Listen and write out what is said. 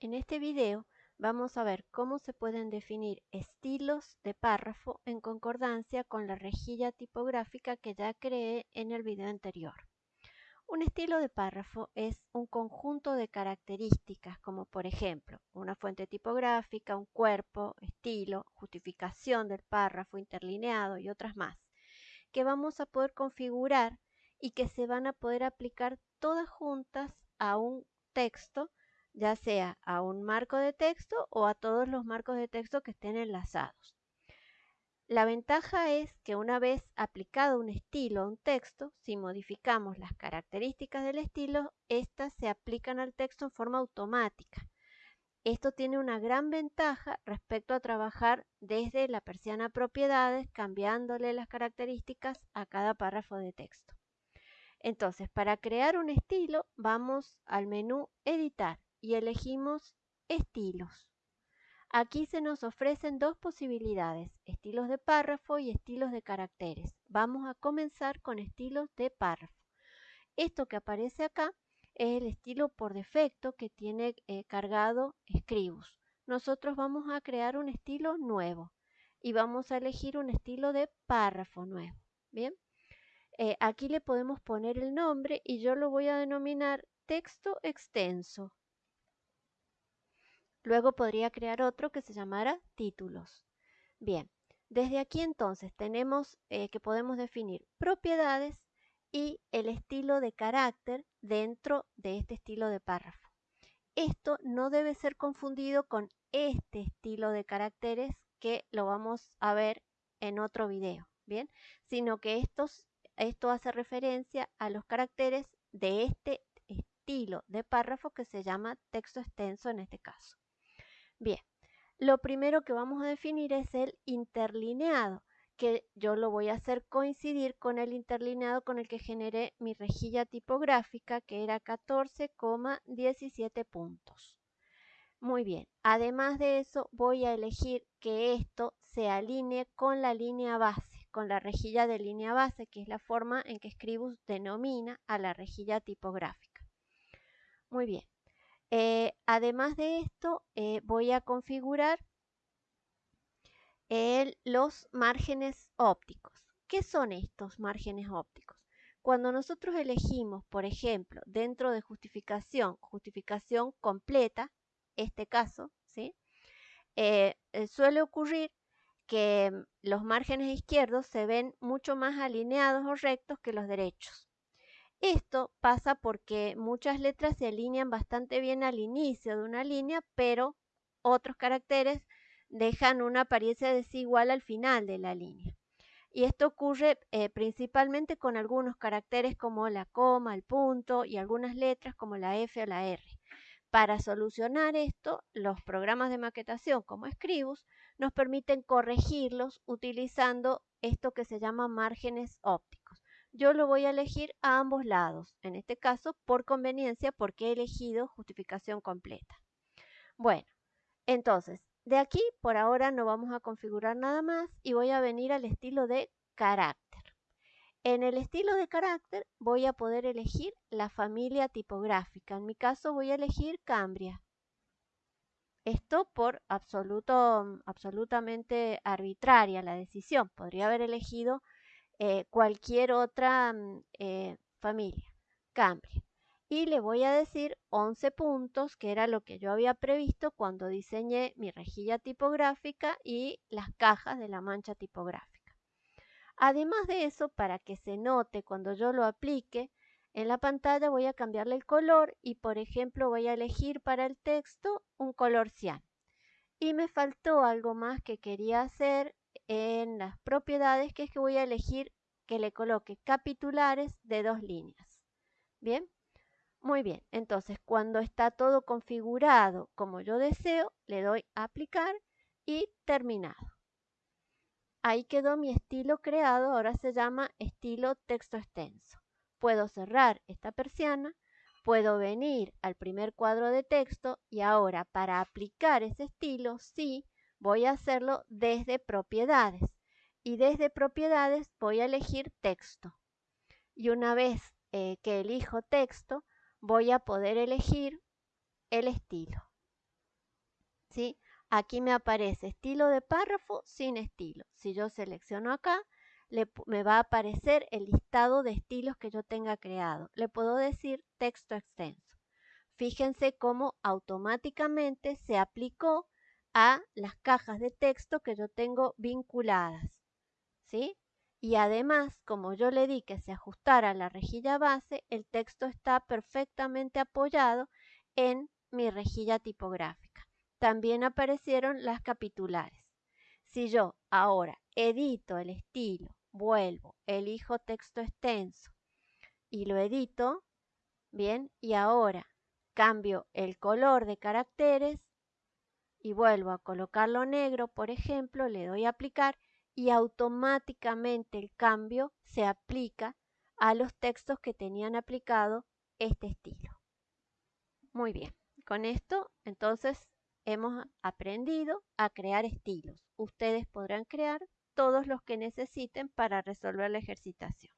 En este video vamos a ver cómo se pueden definir estilos de párrafo en concordancia con la rejilla tipográfica que ya creé en el video anterior. Un estilo de párrafo es un conjunto de características como por ejemplo una fuente tipográfica, un cuerpo, estilo, justificación del párrafo interlineado y otras más que vamos a poder configurar y que se van a poder aplicar todas juntas a un texto ya sea a un marco de texto o a todos los marcos de texto que estén enlazados. La ventaja es que una vez aplicado un estilo a un texto, si modificamos las características del estilo, éstas se aplican al texto en forma automática. Esto tiene una gran ventaja respecto a trabajar desde la persiana propiedades, cambiándole las características a cada párrafo de texto. Entonces, para crear un estilo, vamos al menú Editar y elegimos estilos. Aquí se nos ofrecen dos posibilidades, estilos de párrafo y estilos de caracteres. Vamos a comenzar con estilos de párrafo. Esto que aparece acá es el estilo por defecto que tiene eh, cargado Scribus. Nosotros vamos a crear un estilo nuevo y vamos a elegir un estilo de párrafo nuevo. Bien, eh, aquí le podemos poner el nombre y yo lo voy a denominar texto extenso. Luego podría crear otro que se llamara títulos. Bien, desde aquí entonces tenemos eh, que podemos definir propiedades y el estilo de carácter dentro de este estilo de párrafo. Esto no debe ser confundido con este estilo de caracteres que lo vamos a ver en otro video, ¿bien? Sino que estos, esto hace referencia a los caracteres de este estilo de párrafo que se llama texto extenso en este caso. Bien, lo primero que vamos a definir es el interlineado, que yo lo voy a hacer coincidir con el interlineado con el que generé mi rejilla tipográfica, que era 14,17 puntos. Muy bien, además de eso voy a elegir que esto se alinee con la línea base, con la rejilla de línea base, que es la forma en que Scribus denomina a la rejilla tipográfica. Muy bien, eh, además de esto, eh, voy a configurar los márgenes ópticos. ¿Qué son estos márgenes ópticos? Cuando nosotros elegimos, por ejemplo, dentro de justificación, justificación completa, este caso, ¿sí? Eh, suele ocurrir que los márgenes izquierdos se ven mucho más alineados o rectos que los derechos. Esto pasa porque muchas letras se alinean bastante bien al inicio de una línea, pero otros caracteres dejan una apariencia desigual al final de la línea. Y esto ocurre eh, principalmente con algunos caracteres como la coma, el punto y algunas letras como la F o la R. Para solucionar esto, los programas de maquetación como Scribus nos permiten corregirlos utilizando esto que se llama márgenes ópticos yo lo voy a elegir a ambos lados, en este caso por conveniencia porque he elegido justificación completa. Bueno, entonces, de aquí por ahora no vamos a configurar nada más y voy a venir al estilo de carácter. En el estilo de carácter voy a poder elegir la familia tipográfica. En mi caso voy a elegir Cambria. Esto por absoluto, absolutamente arbitraria la decisión. Podría haber elegido eh, cualquier otra mm, eh, familia. Cambia. Y le voy a decir 11 puntos, que era lo que yo había previsto cuando diseñé mi rejilla tipográfica y las cajas de la mancha tipográfica. Además de eso, para que se note cuando yo lo aplique, en la pantalla voy a cambiarle el color y por ejemplo voy a elegir para el texto un color cian. Y me faltó algo más que quería hacer en las propiedades, que es que voy a elegir que le coloque capitulares de dos líneas. ¿Bien? Muy bien, entonces cuando está todo configurado como yo deseo, le doy a aplicar y terminado. Ahí quedó mi estilo creado, ahora se llama estilo texto extenso. Puedo cerrar esta persiana, puedo venir al primer cuadro de texto y ahora para aplicar ese estilo, sí, voy a hacerlo desde propiedades y desde propiedades voy a elegir texto. Y una vez eh, que elijo texto, voy a poder elegir el estilo. ¿sí? Aquí me aparece estilo de párrafo sin estilo. Si yo selecciono acá, me va a aparecer el listado de estilos que yo tenga creado. Le puedo decir texto extenso. Fíjense cómo automáticamente se aplicó a las cajas de texto que yo tengo vinculadas. ¿Sí? Y además, como yo le di que se ajustara la rejilla base, el texto está perfectamente apoyado en mi rejilla tipográfica. También aparecieron las capitulares. Si yo ahora edito el estilo, vuelvo, elijo texto extenso y lo edito, bien, y ahora cambio el color de caracteres y vuelvo a colocarlo negro, por ejemplo, le doy a aplicar y automáticamente el cambio se aplica a los textos que tenían aplicado este estilo. Muy bien, con esto entonces hemos aprendido a crear estilos. Ustedes podrán crear todos los que necesiten para resolver la ejercitación.